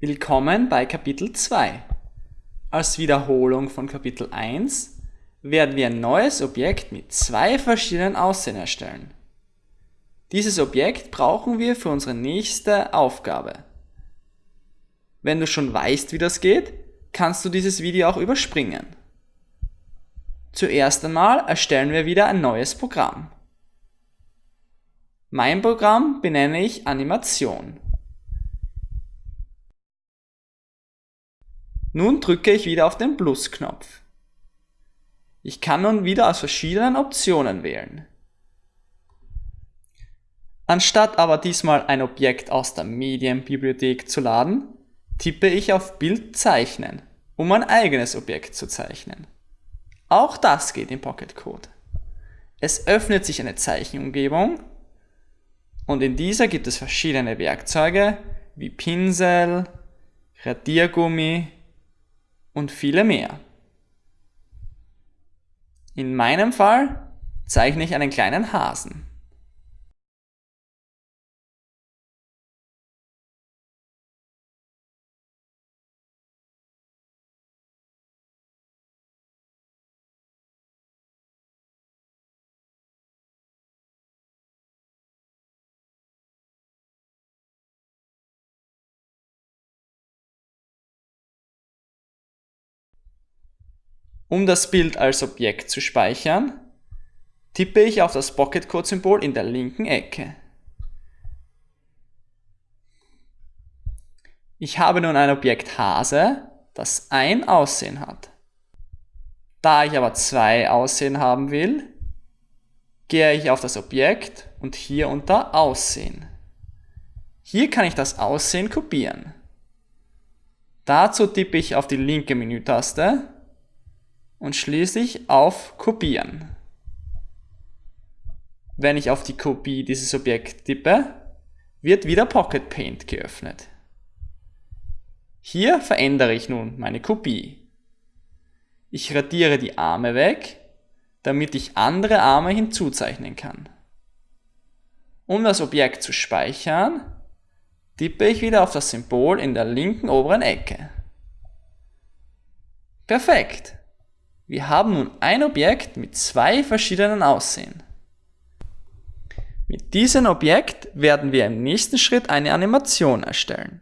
Willkommen bei Kapitel 2. Als Wiederholung von Kapitel 1 werden wir ein neues Objekt mit zwei verschiedenen Aussehen erstellen. Dieses Objekt brauchen wir für unsere nächste Aufgabe. Wenn du schon weißt, wie das geht, kannst du dieses Video auch überspringen. Zuerst einmal erstellen wir wieder ein neues Programm. Mein Programm benenne ich Animation. Nun drücke ich wieder auf den Plus-Knopf. Ich kann nun wieder aus verschiedenen Optionen wählen. Anstatt aber diesmal ein Objekt aus der Medienbibliothek zu laden, tippe ich auf Bild zeichnen, um ein eigenes Objekt zu zeichnen. Auch das geht in Pocket Code. Es öffnet sich eine Zeichenumgebung und in dieser gibt es verschiedene Werkzeuge wie Pinsel, Radiergummi und viele mehr. In meinem Fall zeichne ich einen kleinen Hasen. Um das Bild als Objekt zu speichern, tippe ich auf das Pocket Code Symbol in der linken Ecke. Ich habe nun ein Objekt Hase, das ein Aussehen hat. Da ich aber zwei Aussehen haben will, gehe ich auf das Objekt und hier unter Aussehen. Hier kann ich das Aussehen kopieren. Dazu tippe ich auf die linke Menütaste und schließlich auf Kopieren. Wenn ich auf die Kopie dieses Objekts tippe, wird wieder Pocket Paint geöffnet. Hier verändere ich nun meine Kopie. Ich radiere die Arme weg, damit ich andere Arme hinzuzeichnen kann. Um das Objekt zu speichern, tippe ich wieder auf das Symbol in der linken oberen Ecke. Perfekt! Wir haben nun ein Objekt mit zwei verschiedenen Aussehen. Mit diesem Objekt werden wir im nächsten Schritt eine Animation erstellen.